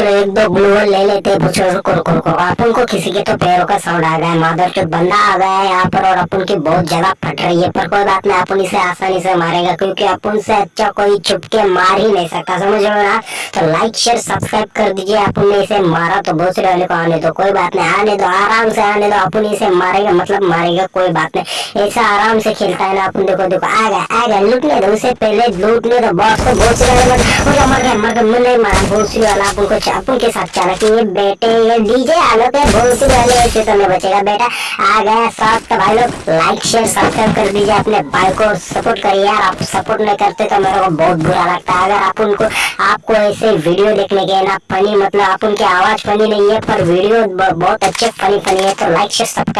चलो एक दो ग्लूवल ले लेते हैं रुको रुको रुको अपन को किसी के तो पैरों का साउंड आ गया है। मादर चौथ बंदा आ गया है यहाँ पर और अपन की बहुत जगह फट रही है, पर कोई बात नहीं अपन इसे आसानी से मारेगा, क्योंकि अपन से अच्छा कोई छुप के मार ही नहीं सकता, समझ लो ना? तो लाइक शेयर सब्सक्राइब कर दीजिए अपन ने इसे मारा तो बहुत वाले को आने दो, कोई बात नहीं, आने दो, आराम से आने दो अपन इसे मारेगा मतलब मारेगा, कोई बात नहीं। ऐसा आराम से खेलता है ना अपन देखो देखो, आ गया आ गया, लूटने दो, उसे पहले लूटने दो बॉस को बहुत वाले मत मर गया मर गया नहीं मारा भोसरी वाला अपन को अपन के साथ चला कि ये बेटे, ये डीजे आलो पे सी वाले ऐसे तो नहीं बचेगा बेटा। आ गया साथ तो भाई लोग लाइक शेयर सब्सक्राइब कर दीजिए अपने भाई को। सपोर्ट करिए यार, आप सपोर्ट नहीं करते तो मेरे को बहुत बुरा लगता है। अगर आप उनको, आपको ऐसे वीडियो देखने के ना फनी मतलब आप उनकी आवाज़ फनी नहीं है, पर वीडियो बहुत अच्छे फनी फनी है तो लाइक शेयर सब्सक्राइब